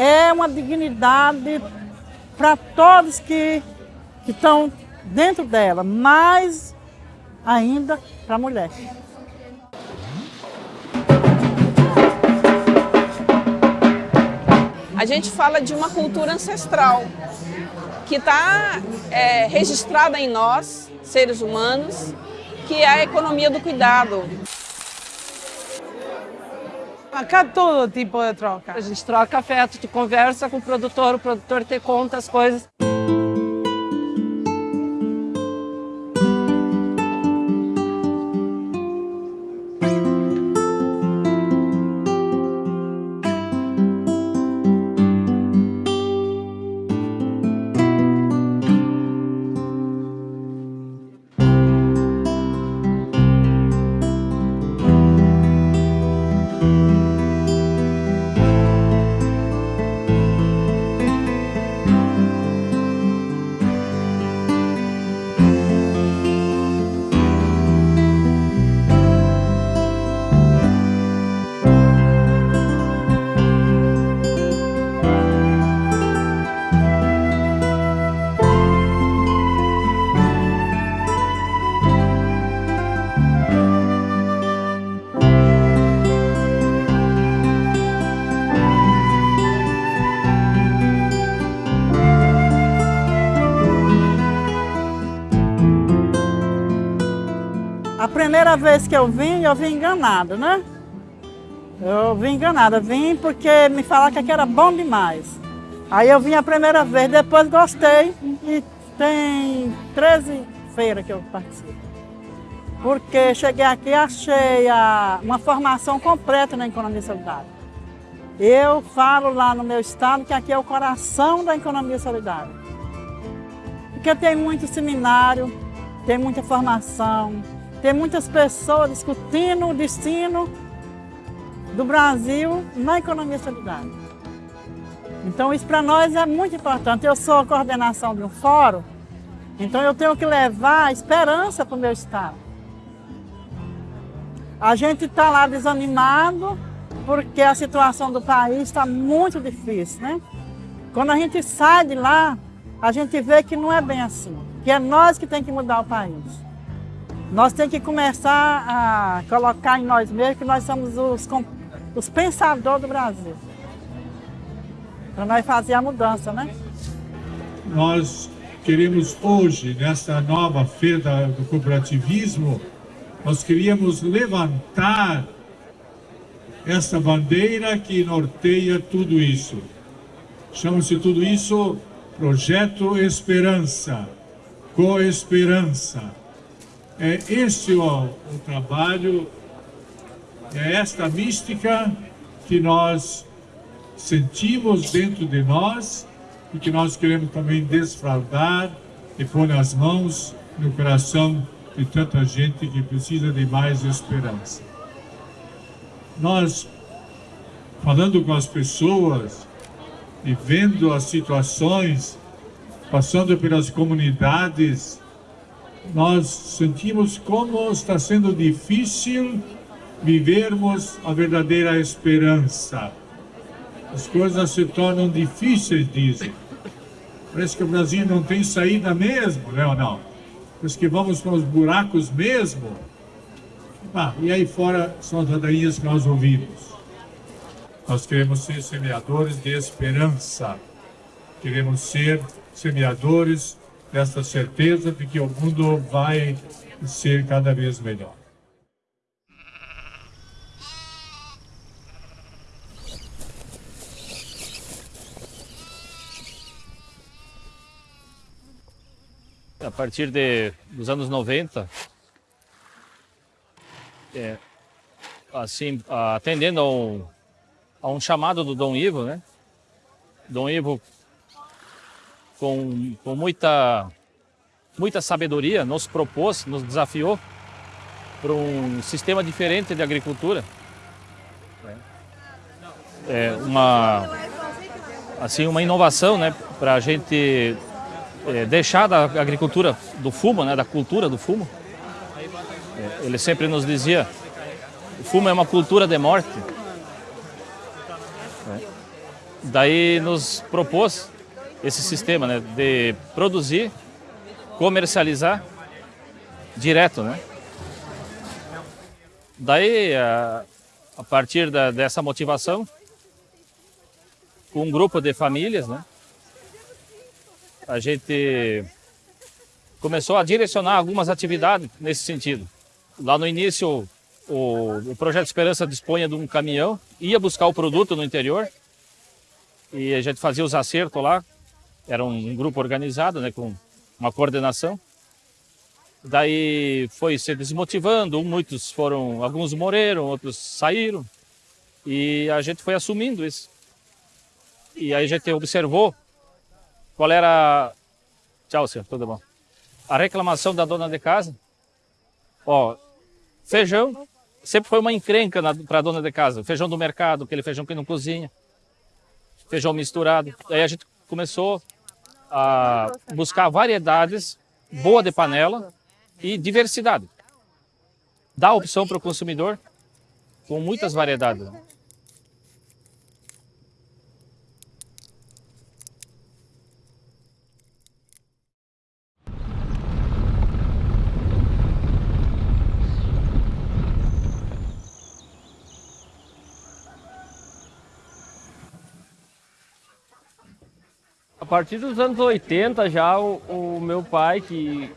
é uma dignidade para todos que, que estão dentro dela, mais ainda para a mulher. A gente fala de uma cultura ancestral que está é, registrada em nós, seres humanos, que é a economia do cuidado. Acá todo tipo de troca. A gente troca afeto, tu conversa com o produtor, o produtor te conta as coisas. Primeira vez que eu vim, eu vim enganada, né? Eu vim enganada, vim porque me falaram que aqui era bom demais. Aí eu vim a primeira vez, depois gostei e tem 13 feiras que eu participo. Porque cheguei aqui e achei a, uma formação completa na economia solidária. Eu falo lá no meu estado que aqui é o coração da economia solidária. Porque tem muito seminário, tem muita formação, tem muitas pessoas discutindo o destino do Brasil na economia solidária. Então isso para nós é muito importante. Eu sou a coordenação de um fórum, então eu tenho que levar esperança para o meu estado. A gente está lá desanimado porque a situação do país está muito difícil, né? Quando a gente sai de lá, a gente vê que não é bem assim, que é nós que tem que mudar o país. Nós temos que começar a colocar em nós mesmos que nós somos os, os pensadores do Brasil. Para nós fazer a mudança, né? Nós queremos hoje, nessa nova feira do cooperativismo, nós queríamos levantar essa bandeira que norteia tudo isso. Chama-se tudo isso Projeto Esperança, Coesperança. É este o, o trabalho, é esta mística que nós sentimos dentro de nós e que nós queremos também desfraldar e pôr nas mãos, no coração de tanta gente que precisa de mais esperança. Nós, falando com as pessoas e vendo as situações, passando pelas comunidades, nós sentimos como está sendo difícil vivermos a verdadeira esperança. As coisas se tornam difíceis, dizem. Parece que o Brasil não tem saída mesmo, né ou não? Parece que vamos para os buracos mesmo. Ah, e aí fora são as ladainhas que nós ouvimos. Nós queremos ser semeadores de esperança. Queremos ser semeadores dessa certeza de que o mundo vai ser cada vez melhor. A partir de, dos anos 90, é, assim, atendendo a um, a um chamado do Dom Ivo, né? Dom Ivo com, com muita, muita sabedoria, nos propôs, nos desafiou para um sistema diferente de agricultura. É uma, assim, uma inovação né, para a gente é, deixar da agricultura do fumo, né, da cultura do fumo. É, ele sempre nos dizia, o fumo é uma cultura de morte. É. daí nos propôs esse sistema né, de produzir, comercializar direto, né? Daí, a, a partir da, dessa motivação, com um grupo de famílias, né? A gente começou a direcionar algumas atividades nesse sentido. Lá no início, o, o Projeto Esperança dispunha de um caminhão, ia buscar o produto no interior e a gente fazia os acertos lá. Era um grupo organizado, né, com uma coordenação. Daí foi se desmotivando, muitos foram, alguns morreram, outros saíram. E a gente foi assumindo isso. E aí a gente observou qual era... Tchau, senhor, tudo bom. A reclamação da dona de casa. Ó, feijão sempre foi uma encrenca para a dona de casa. Feijão do mercado, aquele feijão que não cozinha. Feijão misturado. Aí a gente começou a buscar variedades boa de panela e diversidade. Dá opção para o consumidor com muitas variedades. Partir dos anos 80 já o, o meu pai, que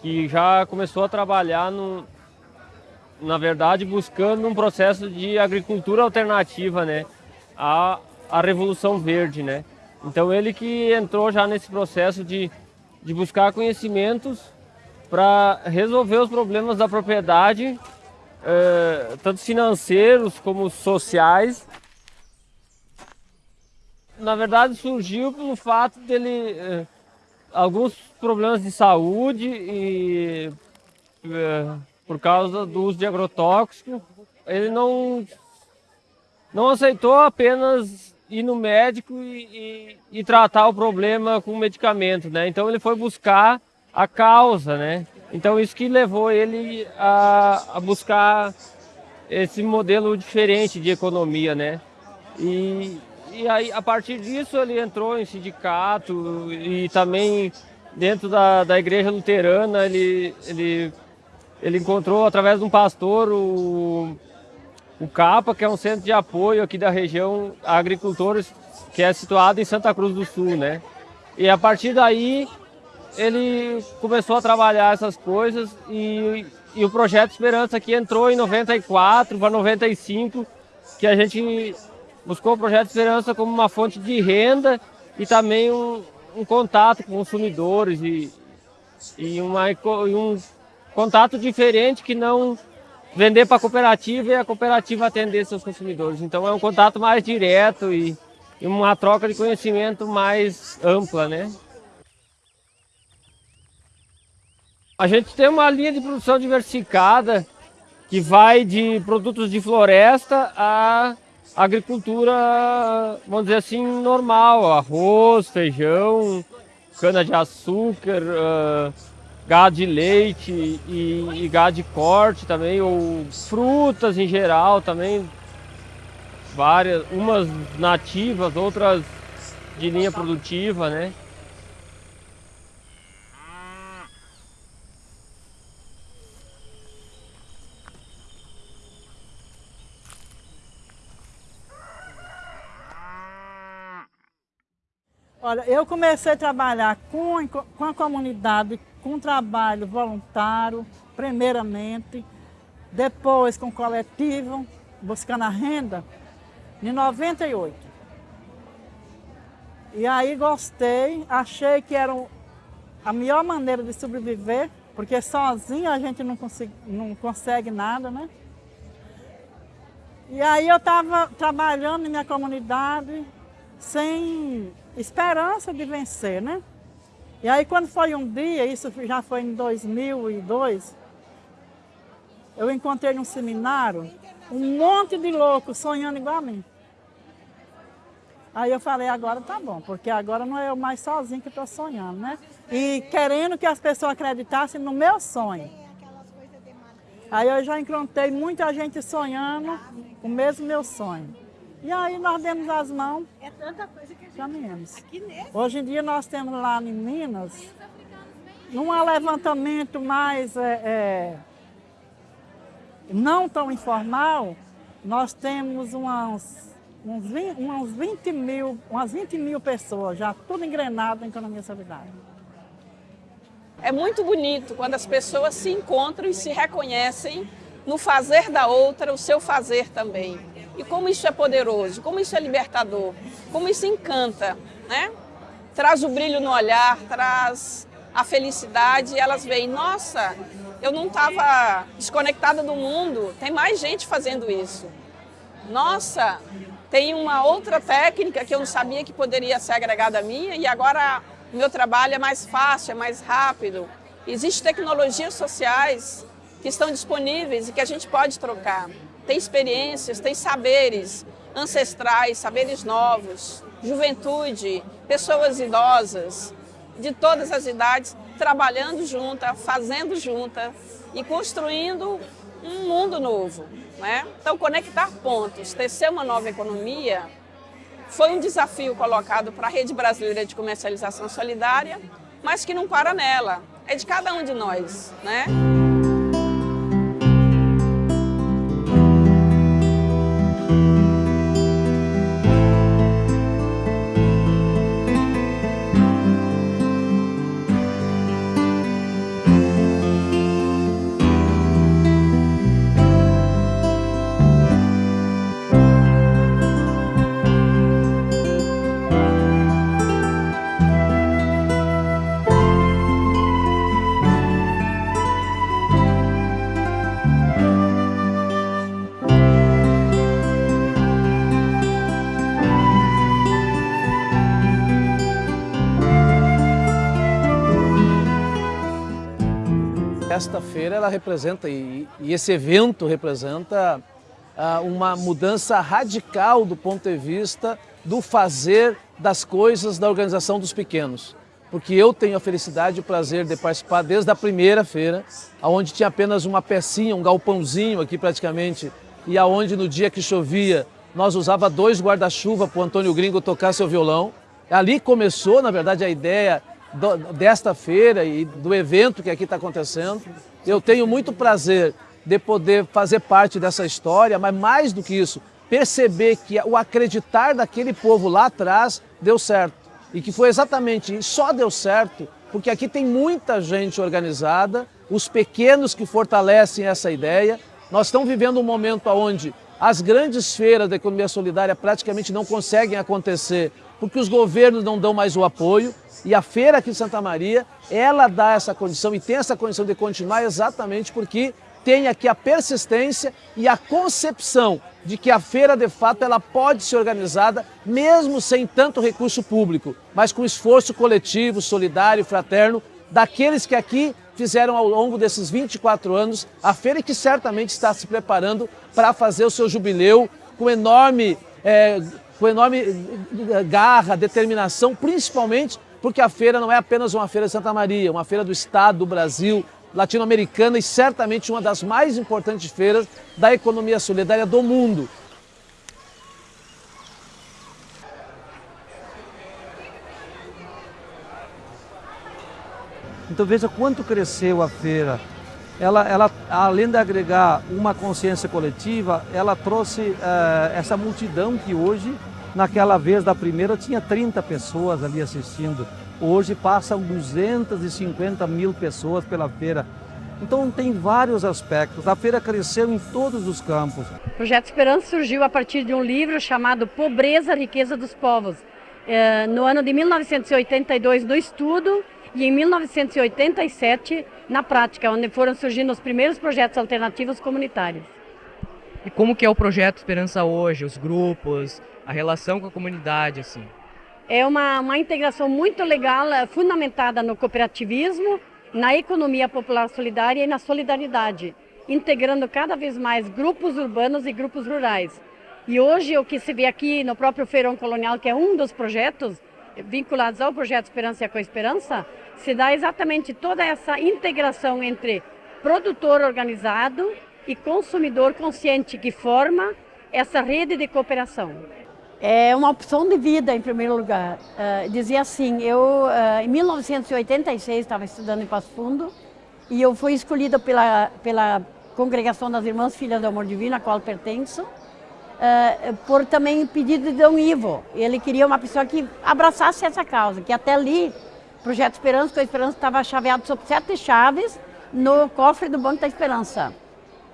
que já começou a trabalhar, no, na verdade, buscando um processo de agricultura alternativa, né? A, a Revolução Verde, né? Então ele que entrou já nesse processo de, de buscar conhecimentos para resolver os problemas da propriedade, eh, tanto financeiros como sociais. Na verdade surgiu pelo fato dele eh, alguns problemas de saúde e é, por causa do uso de agrotóxico. Ele não, não aceitou apenas ir no médico e, e, e tratar o problema com medicamento, né? Então ele foi buscar a causa, né? Então isso que levou ele a, a buscar esse modelo diferente de economia, né? E, e aí, a partir disso, ele entrou em sindicato e também dentro da, da igreja luterana, ele, ele, ele encontrou através de um pastor o, o CAPA, que é um centro de apoio aqui da região a agricultores, que é situado em Santa Cruz do Sul, né? E a partir daí, ele começou a trabalhar essas coisas e, e o Projeto Esperança aqui entrou em 94 para 95, que a gente buscou o Projeto Esperança como uma fonte de renda e também um, um contato com consumidores e, e, uma, e um contato diferente que não vender para a cooperativa e a cooperativa atender seus consumidores. Então é um contato mais direto e, e uma troca de conhecimento mais ampla, né? A gente tem uma linha de produção diversificada que vai de produtos de floresta a agricultura, vamos dizer assim, normal, arroz, feijão, cana-de-açúcar, uh, gado de leite e, e gado de corte também, ou frutas em geral também, várias, umas nativas, outras de linha produtiva, né? Olha, eu comecei a trabalhar com, com a comunidade, com trabalho voluntário, primeiramente, depois com coletivo, buscando a renda, em 98. E aí gostei, achei que era a melhor maneira de sobreviver, porque sozinho a gente não, consegue, não consegue nada, né? E aí eu estava trabalhando em minha comunidade, sem esperança de vencer, né? E aí quando foi um dia, isso já foi em 2002, eu encontrei num seminário um monte de loucos sonhando igual a mim. Aí eu falei, agora tá bom, porque agora não é eu mais sozinho que estou sonhando, né? E querendo que as pessoas acreditassem no meu sonho. Aí eu já encontrei muita gente sonhando o mesmo meu sonho. E aí nós demos as mãos, É tanta coisa que. Caminhamos. Hoje em dia nós temos lá em Minas, num levantamento mais é, é, não tão informal, nós temos umas, uns 20, umas 20 mil, umas 20 mil pessoas já tudo engrenado na economia solidária. É muito bonito quando as pessoas se encontram e se reconhecem no fazer da outra, o seu fazer também. E como isso é poderoso, como isso é libertador, como isso encanta, né? Traz o brilho no olhar, traz a felicidade e elas veem, nossa, eu não estava desconectada do mundo, tem mais gente fazendo isso. Nossa, tem uma outra técnica que eu não sabia que poderia ser agregada a minha e agora meu trabalho é mais fácil, é mais rápido. Existem tecnologias sociais que estão disponíveis e que a gente pode trocar. Tem experiências, tem saberes ancestrais, saberes novos, juventude, pessoas idosas, de todas as idades, trabalhando junta, fazendo junta e construindo um mundo novo. Né? Então, conectar pontos, tecer uma nova economia, foi um desafio colocado para a Rede Brasileira de Comercialização Solidária, mas que não para nela, é de cada um de nós. Né? Feira ela representa, e, e esse evento representa ah, uma mudança radical do ponto de vista do fazer das coisas da organização dos pequenos. Porque eu tenho a felicidade e o prazer de participar desde a primeira feira, onde tinha apenas uma pecinha, um galpãozinho aqui praticamente, e aonde no dia que chovia nós usava dois guarda-chuva para o Antônio Gringo tocar seu violão. Ali começou, na verdade, a ideia do, desta feira e do evento que aqui está acontecendo. Eu tenho muito prazer de poder fazer parte dessa história, mas mais do que isso, perceber que o acreditar daquele povo lá atrás deu certo. E que foi exatamente, só deu certo, porque aqui tem muita gente organizada, os pequenos que fortalecem essa ideia. Nós estamos vivendo um momento onde as grandes feiras da economia solidária praticamente não conseguem acontecer porque os governos não dão mais o apoio e a feira aqui de Santa Maria, ela dá essa condição e tem essa condição de continuar exatamente porque tem aqui a persistência e a concepção de que a feira, de fato, ela pode ser organizada mesmo sem tanto recurso público, mas com esforço coletivo, solidário, fraterno, daqueles que aqui fizeram ao longo desses 24 anos a feira e que certamente está se preparando para fazer o seu jubileu com enorme, é, com enorme garra, determinação, principalmente porque a feira não é apenas uma feira de Santa Maria, uma feira do Estado, do Brasil, latino-americana e certamente uma das mais importantes feiras da economia solidária do mundo. Então veja quanto cresceu a feira. Ela, ela além de agregar uma consciência coletiva, ela trouxe uh, essa multidão que hoje, naquela vez da primeira, tinha 30 pessoas ali assistindo. Hoje passam 250 mil pessoas pela feira. Então tem vários aspectos. A feira cresceu em todos os campos. O Projeto Esperança surgiu a partir de um livro chamado Pobreza, Riqueza dos Povos. É, no ano de 1982 no estudo e em 1987 na prática, onde foram surgindo os primeiros projetos alternativos comunitários. E como que é o projeto Esperança hoje, os grupos, a relação com a comunidade, assim? É uma, uma integração muito legal, é, fundamentada no cooperativismo, na economia popular solidária e na solidariedade, integrando cada vez mais grupos urbanos e grupos rurais. E hoje o que se vê aqui no próprio Feirão Colonial, que é um dos projetos vinculados ao projeto Esperança e a Coesperança, se dá exatamente toda essa integração entre produtor organizado e consumidor consciente que forma essa rede de cooperação. É uma opção de vida, em primeiro lugar. Uh, dizia assim, eu uh, em 1986 estava estudando em Passo Fundo e eu fui escolhida pela, pela Congregação das Irmãs Filhas do Amor Divino, a qual pertenço, uh, por também pedido de Dom Ivo. Ele queria uma pessoa que abraçasse essa causa, que até ali, Projeto Esperança, com a Esperança estava chaveado sob sete chaves no cofre do Banco da Esperança.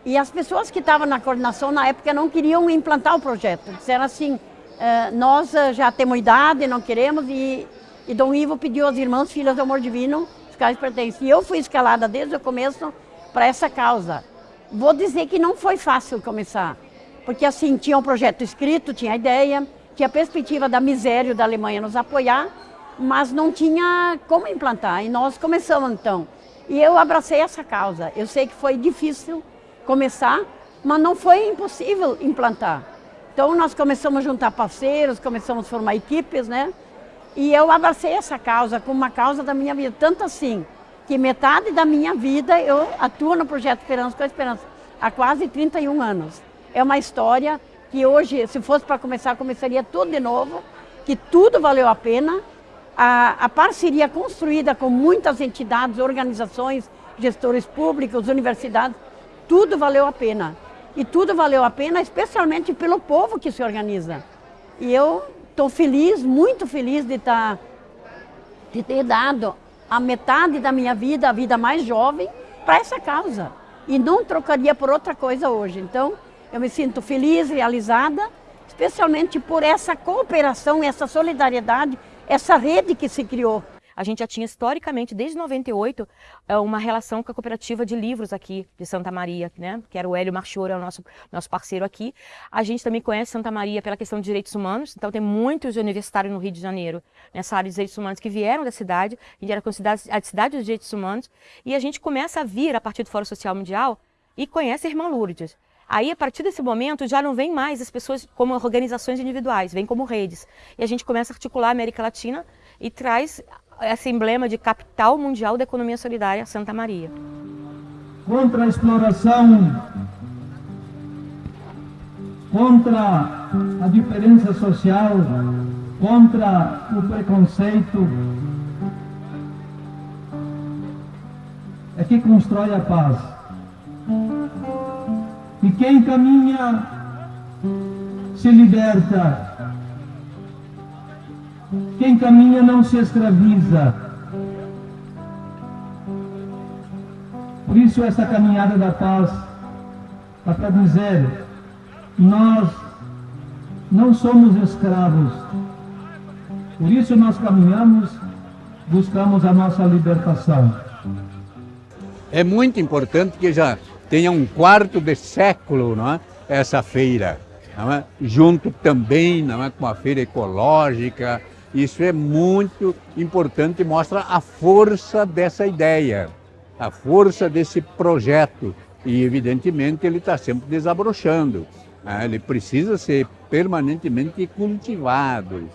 E as pessoas que estavam na coordenação na época não queriam implantar o projeto. Disseram assim, Uh, nós uh, já temos idade, não queremos, e, e Dom Ivo pediu às irmãs filhas do amor divino, quais pertencem. E eu fui escalada desde o começo para essa causa. Vou dizer que não foi fácil começar, porque assim, tinha um projeto escrito, tinha ideia, tinha a perspectiva da miséria da Alemanha nos apoiar, mas não tinha como implantar. E nós começamos então. E eu abracei essa causa. Eu sei que foi difícil começar, mas não foi impossível implantar. Então nós começamos a juntar parceiros, começamos a formar equipes, né? E eu abracei essa causa como uma causa da minha vida, tanto assim que metade da minha vida eu atuo no Projeto Esperança com a Esperança há quase 31 anos. É uma história que hoje, se fosse para começar, começaria tudo de novo, que tudo valeu a pena. A, a parceria construída com muitas entidades, organizações, gestores públicos, universidades, tudo valeu a pena. E tudo valeu a pena, especialmente pelo povo que se organiza. E eu estou feliz, muito feliz de, tá, de ter dado a metade da minha vida, a vida mais jovem, para essa causa. E não trocaria por outra coisa hoje. Então, eu me sinto feliz, realizada, especialmente por essa cooperação, essa solidariedade, essa rede que se criou. A gente já tinha historicamente, desde 98, é, uma relação com a cooperativa de livros aqui de Santa Maria, né? que era o Hélio Marchioro, é nosso, nosso parceiro aqui. A gente também conhece Santa Maria pela questão de direitos humanos, então tem muitos universitários no Rio de Janeiro, nessa área de direitos humanos, que vieram da cidade, gente era considerada a cidade dos direitos humanos, e a gente começa a vir, a partir do Fórum Social Mundial, e conhece a Irmã Lourdes. Aí, a partir desse momento, já não vem mais as pessoas como organizações individuais, vem como redes. E a gente começa a articular a América Latina e traz esse emblema de capital mundial da economia solidária, Santa Maria. Contra a exploração, contra a diferença social, contra o preconceito, é que constrói a paz. Quem caminha se liberta quem caminha não se escraviza. Por isso essa caminhada da paz é para dizer, nós não somos escravos. Por isso nós caminhamos, buscamos a nossa libertação. É muito importante que já tenha um quarto de século não é? essa feira. É? Junto também não é? com a feira ecológica, isso é muito importante e mostra a força dessa ideia, a força desse projeto. E, evidentemente, ele está sempre desabrochando. Né? Ele precisa ser permanentemente cultivado.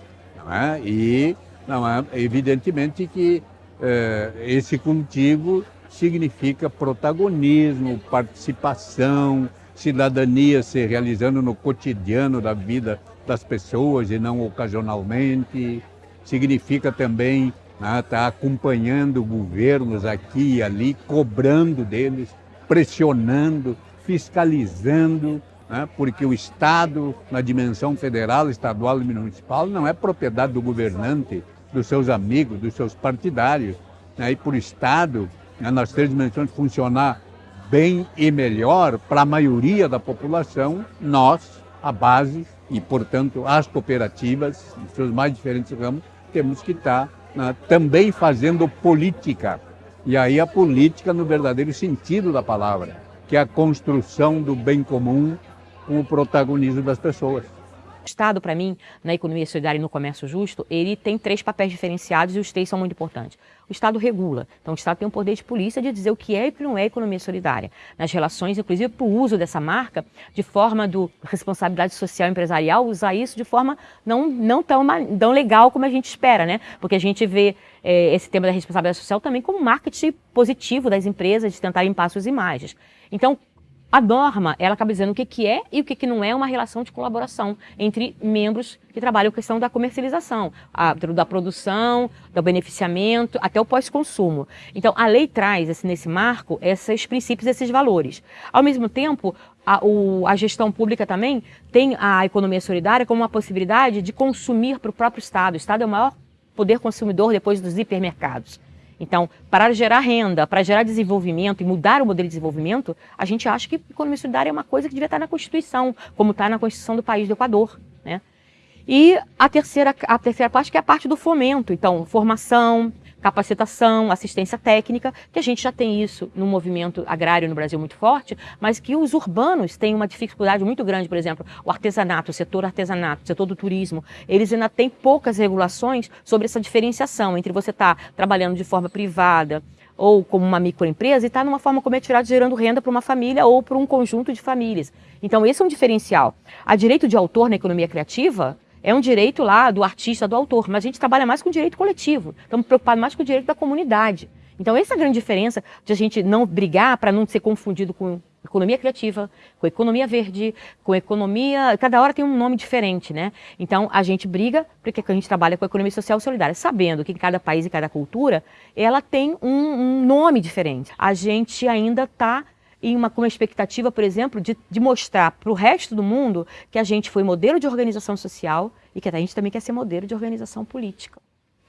É? E, não é? evidentemente, que eh, esse cultivo significa protagonismo, participação, cidadania se realizando no cotidiano da vida das pessoas e não ocasionalmente. Significa também estar né, tá acompanhando governos aqui e ali, cobrando deles, pressionando, fiscalizando, né, porque o Estado, na dimensão federal, estadual e municipal, não é propriedade do governante, dos seus amigos, dos seus partidários. Né, e por Estado, né, nas três dimensões, funcionar bem e melhor para a maioria da população, nós, a base, e, portanto, as cooperativas, em seus mais diferentes ramos, temos que estar né, também fazendo política. E aí a política no verdadeiro sentido da palavra, que é a construção do bem comum com o protagonismo das pessoas. O Estado, para mim, na economia solidária e no comércio justo, ele tem três papéis diferenciados e os três são muito importantes. O Estado regula, então o Estado tem um poder de polícia de dizer o que é e o que não é economia solidária. Nas relações, inclusive, para o uso dessa marca, de forma do responsabilidade social empresarial, usar isso de forma não, não tão, tão legal como a gente espera, né? Porque a gente vê é, esse tema da responsabilidade social também como marketing positivo das empresas de tentar limpar suas imagens. Então, a norma, ela acaba dizendo o que, que é e o que, que não é uma relação de colaboração entre membros que trabalham a questão da comercialização, a, da produção, do beneficiamento, até o pós-consumo. Então, a lei traz esse, nesse marco esses princípios, esses valores. Ao mesmo tempo, a, o, a gestão pública também tem a economia solidária como uma possibilidade de consumir para o próprio Estado. O Estado é o maior poder consumidor depois dos hipermercados. Então, para gerar renda, para gerar desenvolvimento e mudar o modelo de desenvolvimento, a gente acha que economia solidária é uma coisa que devia estar na Constituição, como está na Constituição do país do Equador. Né? E a terceira, a terceira parte que é a parte do fomento. Então, formação, capacitação, assistência técnica, que a gente já tem isso no movimento agrário no Brasil muito forte, mas que os urbanos têm uma dificuldade muito grande, por exemplo, o artesanato, o setor artesanato, o setor do turismo, eles ainda têm poucas regulações sobre essa diferenciação entre você estar tá trabalhando de forma privada, ou como uma microempresa e está numa forma comercial gerando renda para uma família ou para um conjunto de famílias. Então esse é um diferencial. A direito de autor na economia criativa é um direito lá do artista, do autor, mas a gente trabalha mais com o direito coletivo, estamos preocupados mais com o direito da comunidade. Então essa é a grande diferença de a gente não brigar para não ser confundido com economia criativa, com economia verde, com economia... Cada hora tem um nome diferente, né? Então a gente briga porque a gente trabalha com a economia social solidária, sabendo que cada país e cada cultura, ela tem um, um nome diferente. A gente ainda está em uma, com uma expectativa, por exemplo, de, de mostrar para o resto do mundo que a gente foi modelo de organização social e que a gente também quer ser modelo de organização política,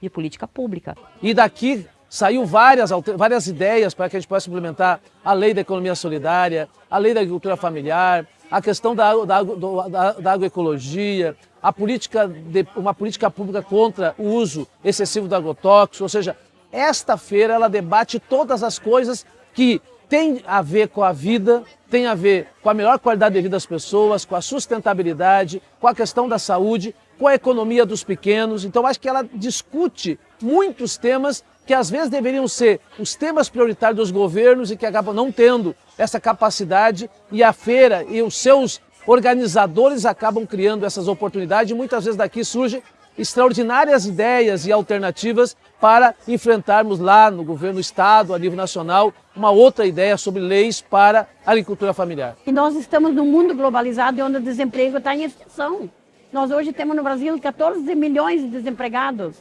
de política pública. E daqui saiu várias, várias ideias para que a gente possa implementar a lei da economia solidária, a lei da agricultura familiar, a questão da, da, da, da agroecologia, a política de, uma política pública contra o uso excessivo do agrotóxico, ou seja, esta feira ela debate todas as coisas que tem a ver com a vida, tem a ver com a melhor qualidade de vida das pessoas, com a sustentabilidade, com a questão da saúde, com a economia dos pequenos. Então acho que ela discute muitos temas que às vezes deveriam ser os temas prioritários dos governos e que acabam não tendo essa capacidade e a feira e os seus organizadores acabam criando essas oportunidades e muitas vezes daqui surge extraordinárias ideias e alternativas para enfrentarmos lá no governo estado, a nível nacional, uma outra ideia sobre leis para a agricultura familiar. E nós estamos num mundo globalizado onde o desemprego está em extinção. Nós hoje temos no Brasil 14 milhões de desempregados.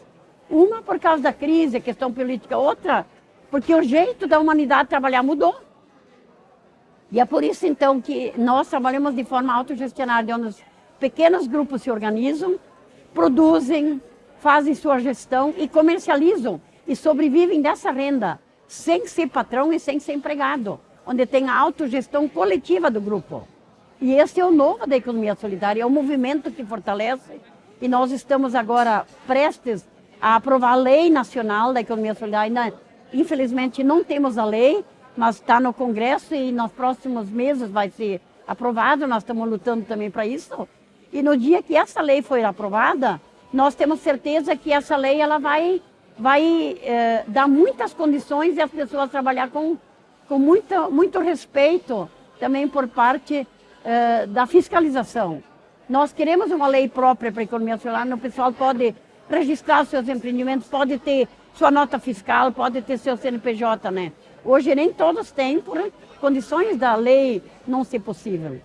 Uma por causa da crise, questão política, outra porque o jeito da humanidade trabalhar mudou. E é por isso então que nós trabalhamos de forma autogestionária, onde os pequenos grupos se organizam produzem, fazem sua gestão e comercializam e sobrevivem dessa renda, sem ser patrão e sem ser empregado, onde tem a autogestão coletiva do grupo. E esse é o novo da economia solidária, é o movimento que fortalece e nós estamos agora prestes a aprovar a lei nacional da economia solidária. Infelizmente não temos a lei, mas está no Congresso e nos próximos meses vai ser aprovado, nós estamos lutando também para isso. E no dia que essa lei for aprovada, nós temos certeza que essa lei ela vai, vai eh, dar muitas condições e as pessoas trabalhar com, com muito, muito respeito também por parte eh, da fiscalização. Nós queremos uma lei própria para a economia solar, o pessoal pode registrar seus empreendimentos, pode ter sua nota fiscal, pode ter seu CNPJ, né? Hoje nem todos têm por condições da lei não ser possível.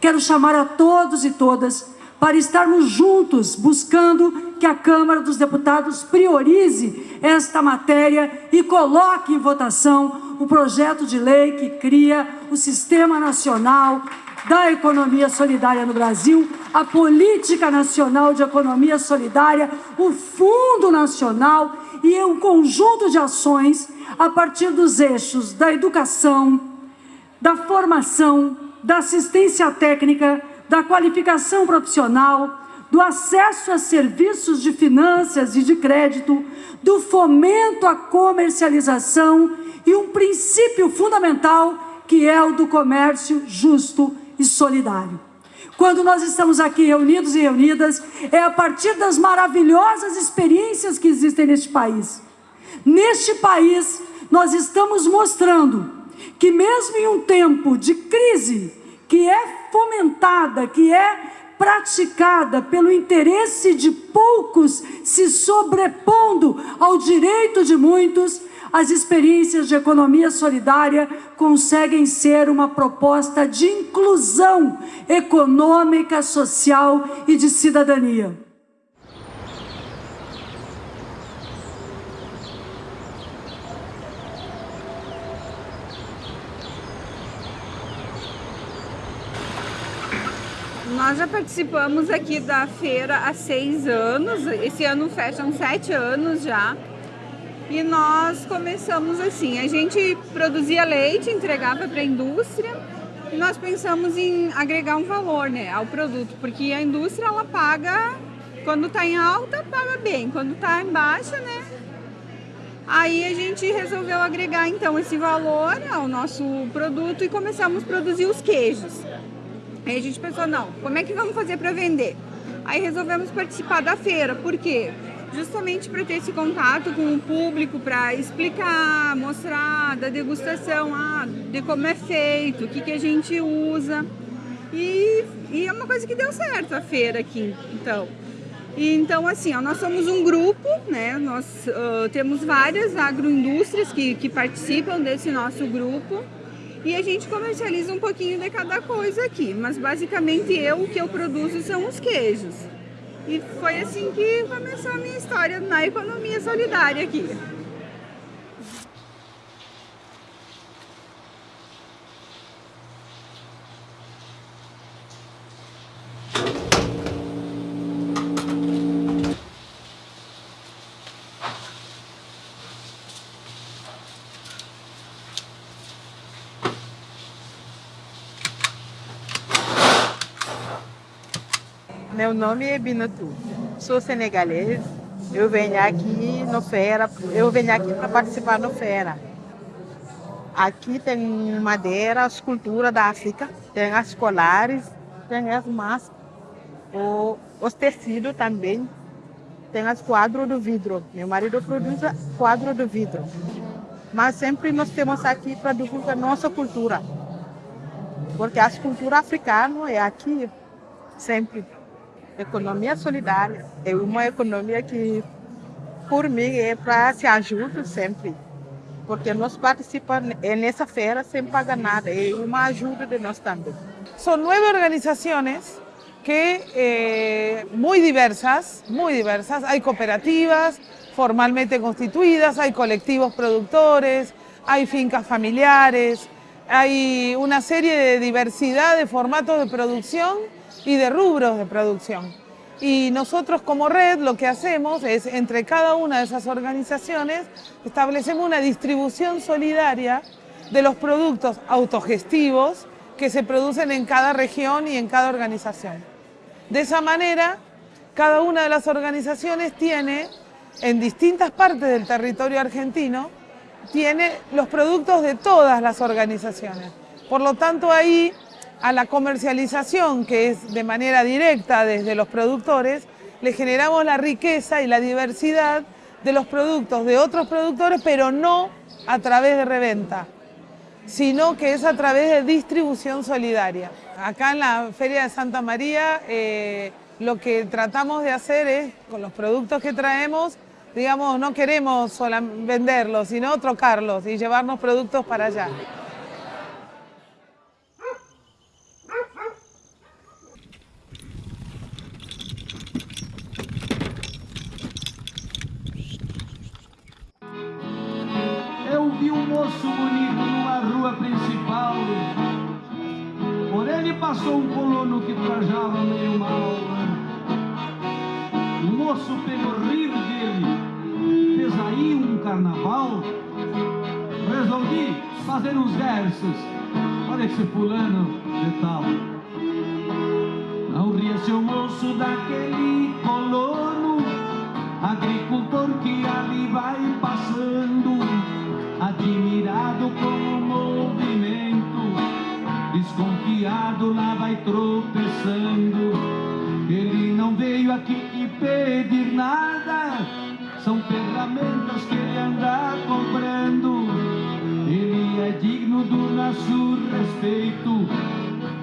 Quero chamar a todos e todas para estarmos juntos buscando que a Câmara dos Deputados priorize esta matéria e coloque em votação o projeto de lei que cria o Sistema Nacional da Economia Solidária no Brasil, a Política Nacional de Economia Solidária, o Fundo Nacional e um conjunto de ações a partir dos eixos da educação, da formação, da assistência técnica, da qualificação profissional, do acesso a serviços de finanças e de crédito, do fomento à comercialização e um princípio fundamental que é o do comércio justo e solidário. Quando nós estamos aqui reunidos e reunidas, é a partir das maravilhosas experiências que existem neste país. Neste país, nós estamos mostrando que mesmo em um tempo de crise, que é fomentada, que é praticada pelo interesse de poucos se sobrepondo ao direito de muitos, as experiências de economia solidária conseguem ser uma proposta de inclusão econômica, social e de cidadania. Nós já participamos aqui da feira há seis anos, esse ano fecham sete anos já. E nós começamos assim, a gente produzia leite, entregava para a indústria e nós pensamos em agregar um valor né, ao produto, porque a indústria ela paga, quando está em alta, paga bem, quando está em baixa, né? Aí a gente resolveu agregar então esse valor ao nosso produto e começamos a produzir os queijos. Aí a gente pensou, não, como é que vamos fazer para vender? Aí resolvemos participar da feira, por quê? Justamente para ter esse contato com o público, para explicar, mostrar da degustação, ah, de como é feito, o que, que a gente usa. E, e é uma coisa que deu certo a feira aqui, então. E, então, assim, ó, nós somos um grupo, né? Nós uh, temos várias agroindústrias que, que participam desse nosso grupo e a gente comercializa um pouquinho de cada coisa aqui, mas basicamente eu o que eu produzo são os queijos. E foi assim que começou a minha história na economia solidária aqui. Meu nome é Binatu, sou senegalês. Eu venho aqui no feira, eu venho aqui para participar no feira. Aqui tem madeira, as culturas da África, tem as colares, tem as máscaras, os tecidos também, tem as quadros do vidro. Meu marido produz quadro do vidro. Mas sempre nós temos aqui para divulgar nossa cultura. Porque a cultura africana é aqui sempre. Economia solidária é uma economia que, por mim, é para se ajudar sempre. Porque nós participamos nessa feira sem pagar nada, é uma ajuda de nós também. Son nueve organizaciones que eh, muy diversas, muy diversas. Hay cooperativas formalmente constituidas, hay colectivos productores, hay fincas familiares, hay una serie de diversidad de formatos de producción y de rubros de producción. Y nosotros como red lo que hacemos es, entre cada una de esas organizaciones, establecemos una distribución solidaria de los productos autogestivos que se producen en cada región y en cada organización. De esa manera, cada una de las organizaciones tiene, en distintas partes del territorio argentino, tiene los productos de todas las organizaciones. Por lo tanto, ahí a la comercialización, que es de manera directa desde los productores, le generamos la riqueza y la diversidad de los productos de otros productores, pero no a través de reventa, sino que es a través de distribución solidaria. Acá en la Feria de Santa María eh, lo que tratamos de hacer es, con los productos que traemos, digamos, no queremos venderlos, sino trocarlos y llevarnos productos para allá. Moço bonito numa rua principal. Por ele passou um colono que trajava meio mal. O moço pegou rir dele, fez aí um carnaval. Resolvi fazer uns versos para esse fulano de tal. Não ria seu moço daquele colono, agricultor que ali vai passando, admirado com o movimento, desconfiado lá vai tropeçando. Ele não veio aqui pedir nada, são ferramentas que ele anda comprando. Ele é digno do nosso respeito,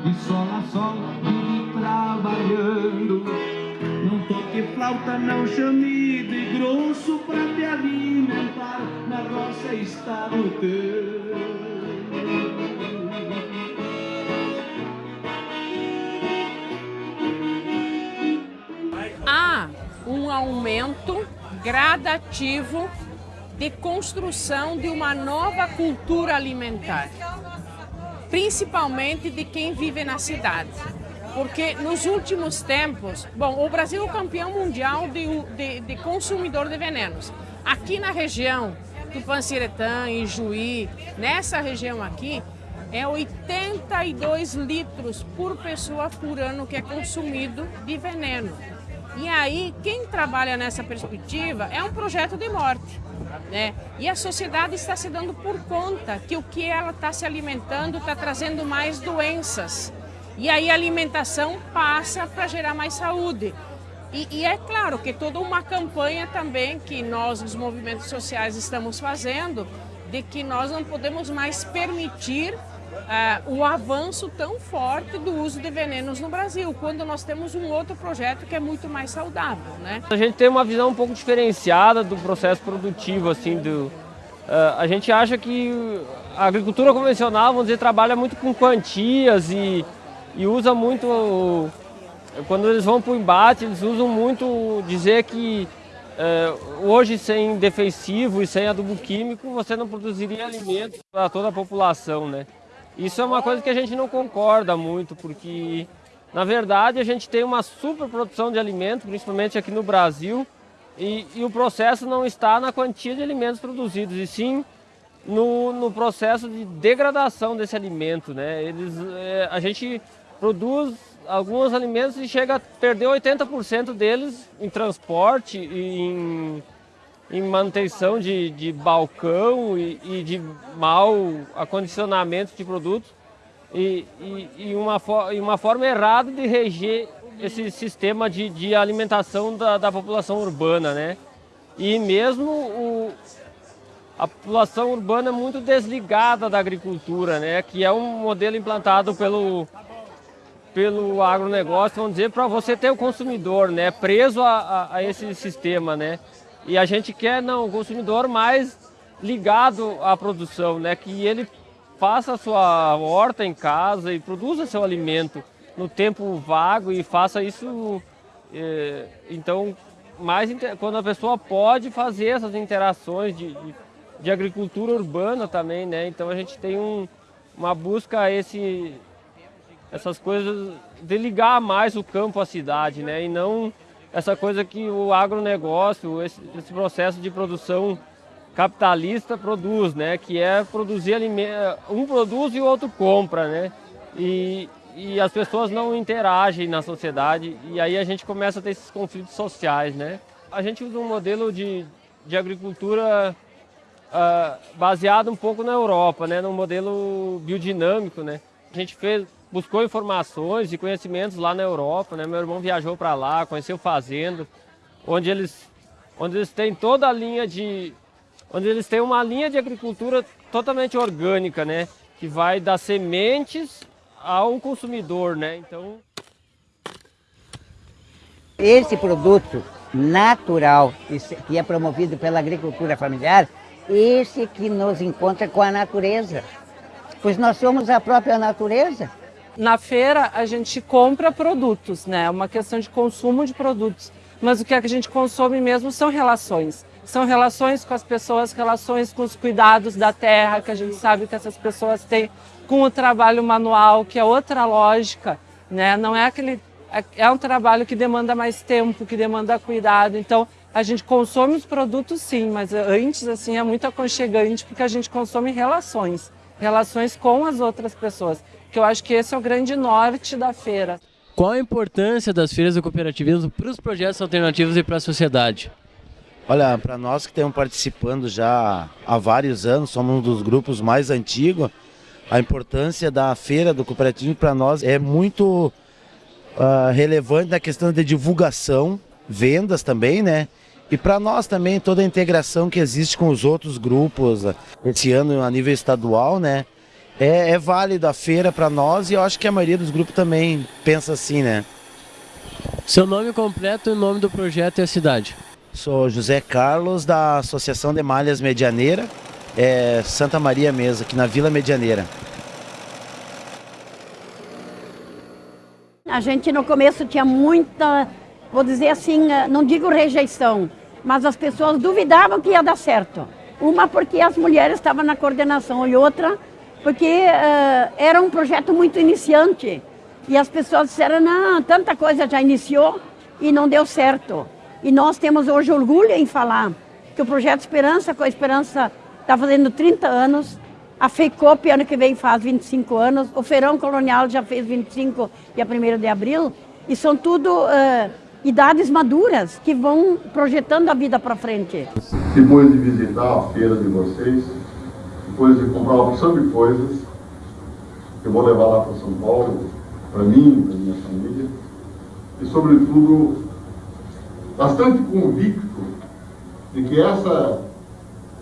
de sol a sol, vive trabalhando. Toque flauta, não chame de grosso pra te alimentar. Na roça está o teu. há um aumento gradativo de construção de uma nova cultura alimentar, principalmente de quem vive na cidade. Porque nos últimos tempos, bom, o Brasil é o campeão mundial de, de, de consumidor de venenos. Aqui na região do Panciretã, em Juí, nessa região aqui, é 82 litros por pessoa por ano que é consumido de veneno. E aí, quem trabalha nessa perspectiva é um projeto de morte. Né? E a sociedade está se dando por conta que o que ela está se alimentando está trazendo mais doenças. E aí a alimentação passa para gerar mais saúde. E, e, é claro que toda uma campanha também que nós, os movimentos sociais, estamos fazendo, de que nós não podemos mais permitir uh, o avanço tão forte do uso de venenos no Brasil, quando nós temos um outro projeto que é muito mais saudável. Né? A gente tem uma visão um pouco diferenciada do processo produtivo, assim, do, uh, a gente acha que a agricultura convencional, vamos dizer, trabalha muito com quantias e, e usa muito, quando eles vão para o embate, eles usam muito dizer que uh, hoje sem defensivo e sem adubo químico, você não produziria alimentos para toda a população, né? Isso é uma coisa que a gente não concorda muito, porque na verdade a gente tem uma superprodução de alimentos, principalmente aqui no Brasil, e, e, o processo não está na quantia de alimentos produzidos, e sim no, no processo de degradação desse alimento. Né? Eles, é, a gente produz alguns alimentos e chega a perder 80% deles em transporte em em manutenção de, de balcão e, e, de mau acondicionamento de produtos e, e, e, uma, uma forma errada de reger esse sistema de, de alimentação da, da, população urbana, né? E mesmo o, a população urbana é muito desligada da agricultura, né? Que é um modelo implantado pelo, pelo agronegócio, vamos dizer, para você ter o consumidor, né? Preso a, a, a esse sistema, né? E a gente quer não, o consumidor mais ligado à produção, né? que ele faça a sua horta em casa e produza seu alimento no tempo vago e faça isso, é, então, mais quando a pessoa pode fazer essas interações de, de, de agricultura urbana também, né? Então a gente tem um, uma busca a esse, essas coisas de ligar mais o campo à cidade, né? E não essa coisa que o agronegócio, esse, esse processo de produção capitalista produz, né? Que é produzir alimento, um produz e o outro compra, né? E, e as pessoas não interagem na sociedade e aí a gente começa a ter esses conflitos sociais, né? A gente usa um modelo de, de agricultura uh, baseado um pouco na Europa, né? Num modelo biodinâmico, né? A gente fez buscou informações e conhecimentos lá na Europa, né? Meu irmão viajou para lá, conheceu fazenda, onde eles, onde eles têm toda a linha de, onde eles têm uma linha de agricultura totalmente orgânica, né? Que vai das sementes ao consumidor, né? Então esse produto natural que é promovido pela agricultura familiar, esse que nos encontra com a natureza, pois nós somos a própria natureza. Na feira a gente compra produtos, né? É uma questão de consumo de produtos. Mas o que, é que a gente consome mesmo são relações. São relações com as pessoas, relações com os cuidados da terra, que a gente sabe que essas pessoas têm com o trabalho manual, que é outra lógica, né? Não é aquele é, é um trabalho que demanda mais tempo, que demanda cuidado. Então, a gente consome os produtos sim, mas antes assim é muito aconchegante porque a gente consome relações, relações com as outras pessoas que eu acho que esse é o grande norte da feira. Qual a importância das feiras do cooperativismo para os projetos alternativos e para a sociedade? Olha, para nós que estamos participando já há vários anos, somos um dos grupos mais antigos, a importância da feira do cooperativismo para nós é muito uh, relevante na questão de divulgação, vendas também, né? E para nós também toda a integração que existe com os outros grupos, esse ano a nível estadual, né? É, é válido a feira para nós e eu acho que a maioria dos grupos também pensa assim, né? Seu nome completo e o nome do projeto e a cidade. Sou José Carlos, da Associação de Malhas Medianeira, é Santa Maria Mesa, aqui na Vila Medianeira. A gente no começo tinha muita, vou dizer assim, eh, não digo rejeição, mas as pessoas duvidavam que ia dar certo. Uma porque as mulheres estavam na coordenação e outra porque uh, era um projeto muito iniciante. E as pessoas disseram, não, tanta coisa já iniciou e não deu certo. E nós temos hoje orgulho em falar que o Projeto Esperança, com a Esperança, está fazendo 30 anos, a FEICOP ano que vem faz 25 anos, o Feirão Colonial já fez 25 dia 1 de abril, e são tudo uh, idades maduras que vão projetando a vida para frente. Depois de visitar a feira de vocês, depois de comprar uma opção de coisas, eu vou levar lá para São Paulo, para mim, para minha família, e sobretudo bastante convicto de que essa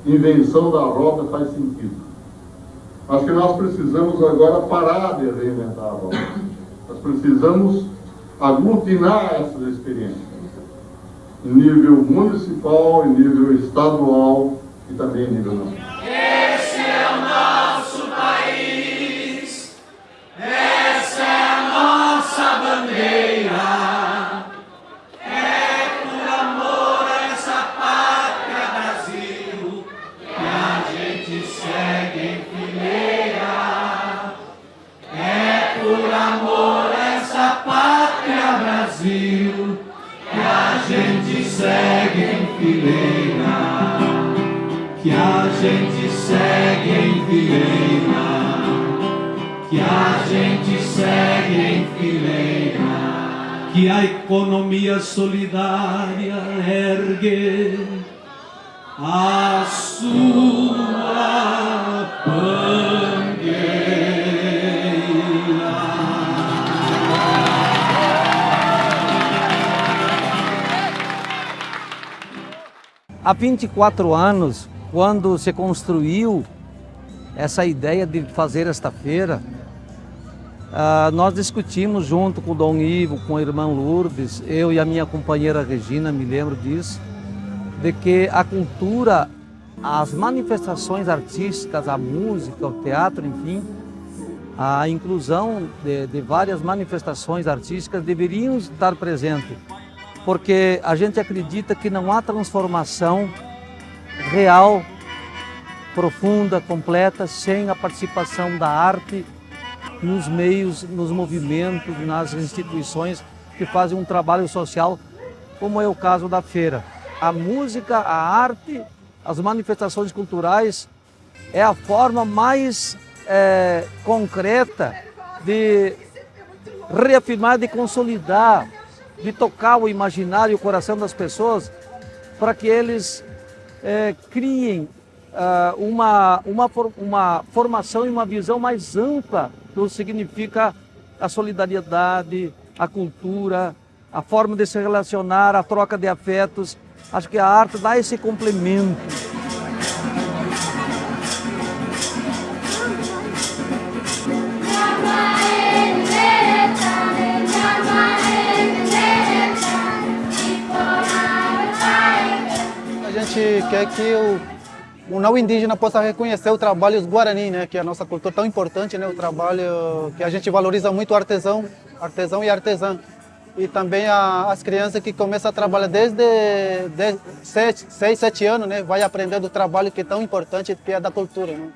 invenção da roda faz sentido. Mas que nós precisamos agora parar de reinventar a roda. Nós precisamos aglutinar essas experiências em nível municipal, em nível estadual e também em nível nacional. Solidária ergue a sua Há 24 anos, quando se construiu essa ideia de fazer esta feira, ah, nós discutimos junto com o Dom Ivo, com a irmã Lourdes, eu e a minha companheira Regina, me lembro disso, de que a cultura, as manifestações artísticas, a música, o teatro, enfim, a inclusão de, de várias manifestações artísticas deveriam estar presentes, porque a gente acredita que não há transformação real, profunda, completa, sem a participação da arte nos meios, nos movimentos, nas instituições que fazem um trabalho social, como é o caso da feira. A música, a arte, as manifestações culturais é a forma mais é, concreta de reafirmar, de consolidar, de tocar o imaginário e o coração das pessoas para que eles é, criem ah, uma, uma, uma formação e uma visão mais ampla significa a solidariedade, a cultura, a forma de se relacionar, a troca de afetos. Acho que a arte dá esse complemento. A gente quer que o, o não indígena possa reconhecer o trabalho dos Guarani, né, que é a nossa cultura tão importante, né, o trabalho que a gente valoriza muito artesão, artesão e artesã. E também a, as crianças que começam a trabalhar desde 6, 7 anos, né, vai aprendendo o trabalho que é tão importante, que é da cultura, né,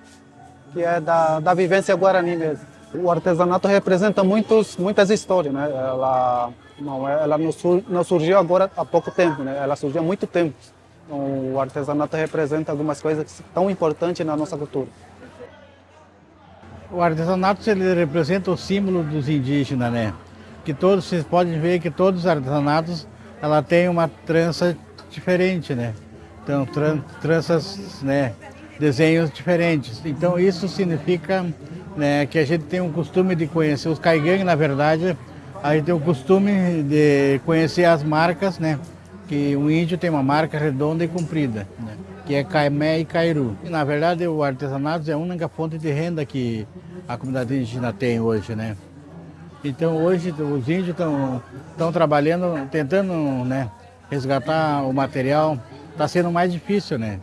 que é da, da vivência Guarani mesmo. O artesanato representa muitos, muitas histórias, né, ela, não, ela não, sur, não surgiu agora há pouco tempo, né, ela surgiu há muito tempo. O artesanato representa algumas coisas tão importantes na nossa cultura. O artesanato ele representa o símbolo dos indígenas, né? Que todos vocês podem ver que todos os artesanatos ela tem uma trança diferente, né? Então tran tranças, né? Desenhos diferentes. Então isso significa né, que a gente tem um costume de conhecer os caigangues, na verdade, a gente tem o costume de conhecer as marcas, né? Que o índio tem uma marca redonda e comprida, né? que é Caimé e Cairu. E, na verdade, o artesanato é a única fonte de renda que a comunidade indígena tem hoje, né? Então hoje os índios estão trabalhando, tentando né, resgatar o material. Está sendo mais difícil, né?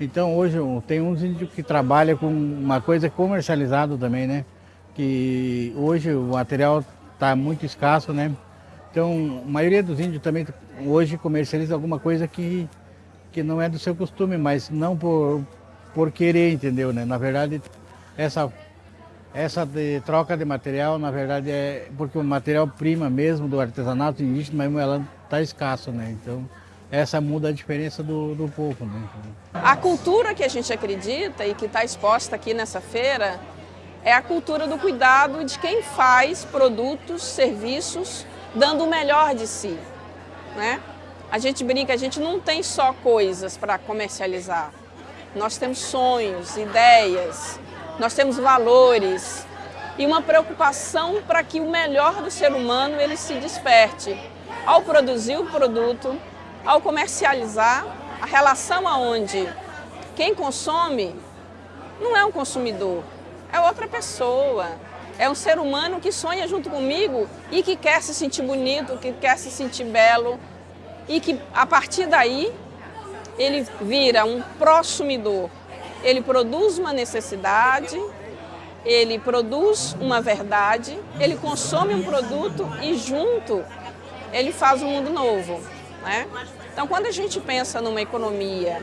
Então hoje tem uns índios que trabalham com uma coisa comercializada também, né? Que hoje o material está muito escasso, né? Então a maioria dos índios também hoje comercializa alguma coisa que, que não é do seu costume, mas não por, por querer, entendeu? Né? Na verdade, essa essa de troca de material, na verdade, é porque o material-prima mesmo do artesanato indígena, mesmo ela está escasso, né? Então, essa muda a diferença do, do povo, né? A cultura que a gente acredita e que está exposta aqui nessa feira é a cultura do cuidado de quem faz produtos, serviços, dando o melhor de si, né? A gente brinca, a gente não tem só coisas para comercializar. Nós temos sonhos, ideias, nós temos valores e uma preocupação para que o melhor do ser humano ele se desperte. Ao produzir o produto, ao comercializar, a relação aonde quem consome não é um consumidor, é outra pessoa. É um ser humano que sonha junto comigo e que quer se sentir bonito, que quer se sentir belo e que a partir daí ele vira um prosumidor ele produz uma necessidade, ele produz uma verdade, ele consome um produto e junto ele faz um mundo novo. Né? Então quando a gente pensa numa economia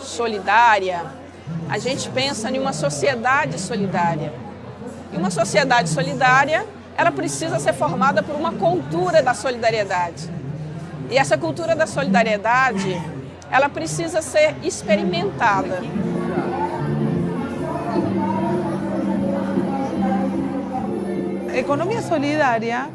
solidária, a gente pensa em uma sociedade solidária. E uma sociedade solidária, ela precisa ser formada por uma cultura da solidariedade. E essa cultura da solidariedade, ela precisa ser experimentada. economía solidaria,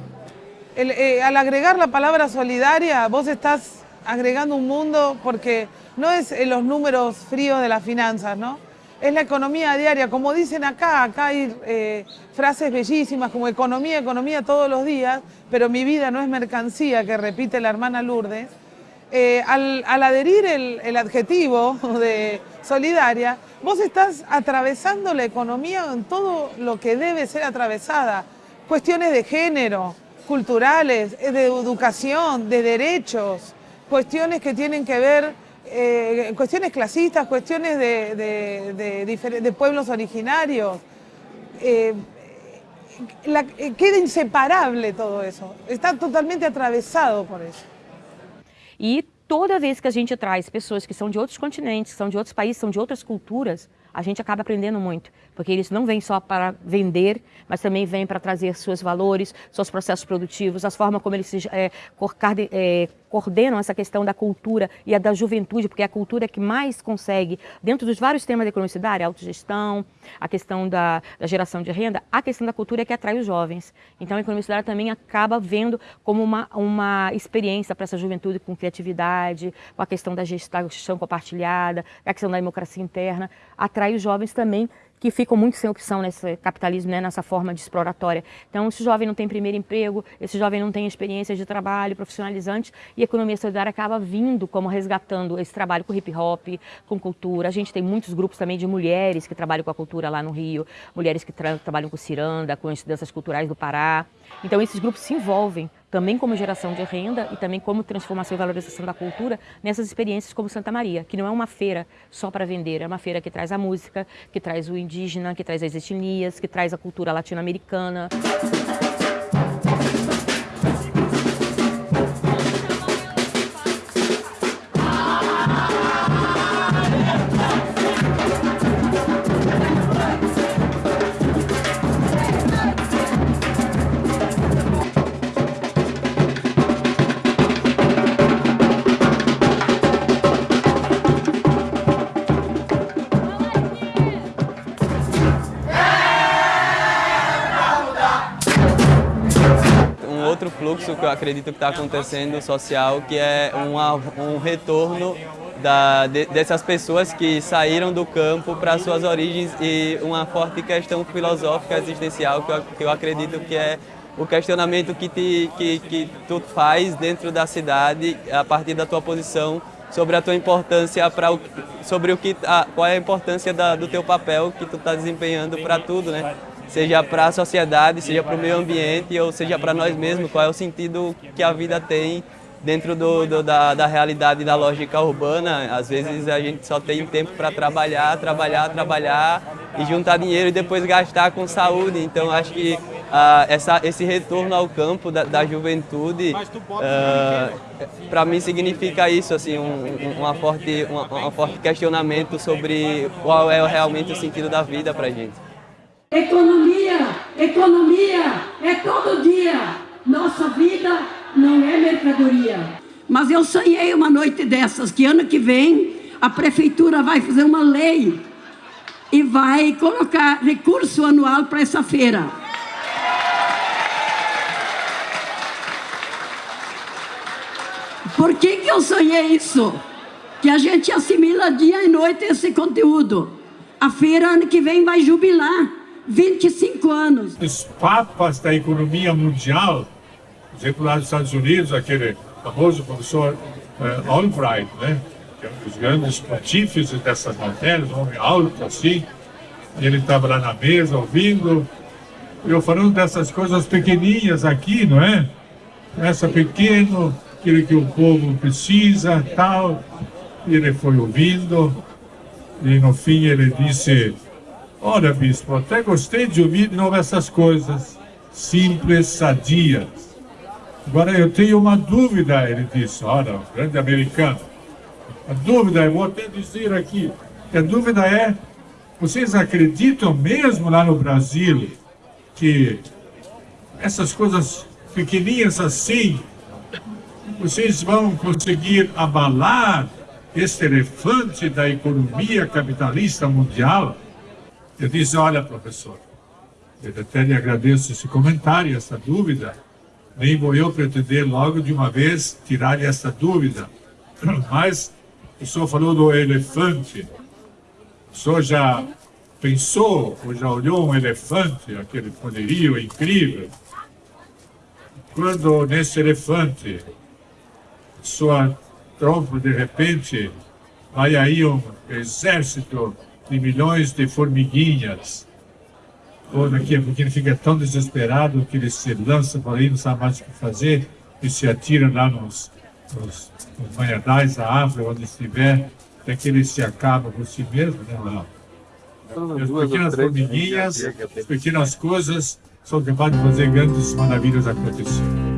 eh, al agregar la palabra solidaria, vos estás agregando un mundo porque no es eh, los números fríos de las finanzas, ¿no? Es la economía diaria, como dicen acá, acá hay eh, frases bellísimas como economía, economía todos los días, pero mi vida no es mercancía, que repite la hermana Lourdes. al, adherir el, el, adjetivo de solidaria, vos estás atravesando la economía en todo lo que debe ser atravesada. Cuestiones de género, culturales, eh, de educación, de derechos, cuestiones que tienen que ver, eh, cuestiones clasistas, cuestiones de, pueblos originarios. Eh, queda inseparable todo eso, está totalmente atravesado por eso. Y toda vez que a gente traz pessoas que são de outros continentes, são de outros países, são de outras culturas, a gente acaba aprendendo muito, porque eles não vêm só para vender, mas também vêm para trazer seus valores, seus processos produtivos, as formas como eles é, coordenam essa questão da cultura e a da juventude, porque é a cultura que mais consegue, dentro dos vários temas da economia a autogestão, a questão da, da, geração de renda, a questão da cultura é que atrai os jovens. Então a economia cidadã também acaba vendo como uma, uma experiência para essa juventude com criatividade, com a questão da gestão compartilhada, a questão da democracia interna, atrai os jovens também que ficam muito sem opção nesse capitalismo, né, nessa forma de exploratória. Então, esse jovem não tem primeiro emprego, esse jovem não tem experiência de trabalho profissionalizante e a economia solidária acaba vindo como resgatando esse trabalho com hip hop, com cultura. A gente tem muitos grupos também de mulheres que trabalham com a cultura lá no Rio, mulheres que tra trabalham com ciranda, com as danças culturais do Pará. Então, esses grupos se envolvem também como geração de renda e também como transformação e valorização da cultura nessas experiências como Santa Maria, que não é uma feira só para vender, é uma feira que traz a música, que traz o indígena, que traz as etnias, que traz a cultura latino-americana. Fluxo que eu acredito que está acontecendo social, que é uma, um retorno da, de, dessas pessoas que saíram do campo para suas origens e uma forte questão filosófica existencial que eu, que eu acredito que é o questionamento que, te, que, que tu faz dentro da cidade a partir da tua posição sobre a tua importância para sobre o que a, qual é a importância da, do teu papel que tu está desempenhando para tudo, né? Seja para a sociedade, seja para o meio ambiente ou seja para nós mesmos, qual é o sentido que a vida tem dentro do, do, da, da realidade da lógica urbana. Às vezes a gente só tem tempo para trabalhar, trabalhar, trabalhar e juntar dinheiro e depois gastar com saúde. Então acho que uh, essa, esse retorno ao campo da, da juventude, uh, para mim significa isso, assim, um, uma forte, um, um forte questionamento sobre qual é realmente o sentido da vida para a gente. Economia, economia é todo dia. Nossa vida não é mercadoria. Mas eu sonhei uma noite dessas, que ano que vem a prefeitura vai fazer uma lei e vai colocar recurso anual para essa feira. Por que, que eu sonhei isso? Que a gente assimila dia e noite esse conteúdo. A feira ano que vem vai jubilar 25 anos. Os papas da economia mundial, por exemplo, lá dos Estados Unidos, aquele famoso professor uh, Albright, né? que é um dos grandes pontífices dessas matérias, um homem alto assim, ele estava lá na mesa ouvindo, eu falando dessas coisas pequeninhas aqui, não é? Essa pequeno, aquilo que o povo precisa, tal. Ele foi ouvindo, e no fim ele disse, olha bispo, até gostei de ouvir de novo essas coisas, simples, sadias. Agora eu tenho uma dúvida, ele disse, olha, um grande americano. A dúvida, eu vou até dizer aqui, a dúvida é, vocês acreditam mesmo lá no Brasil que essas coisas pequenininhas assim, vocês vão conseguir abalar esse elefante da economia capitalista mundial? Eu disse, olha, professor, eu até lhe agradeço esse comentário, essa dúvida, nem vou eu pretender logo de uma vez tirar-lhe essa dúvida. Mas o senhor falou do elefante. O senhor já pensou ou já olhou um elefante, aquele poderio incrível? Quando nesse elefante sua trompa de repente vai aí um exército de milhões de formiguinhas a pouquinho ele fica tão desesperado que ele se lança por aí, não sabe mais o que fazer, e se atira lá nos, nos, nos manhadais da África, onde estiver, até que ele se acaba por si mesmo, né, lá. As pequenas formiguinhas, as pequenas coisas são capazes de fazer grandes maravilhas acontecer.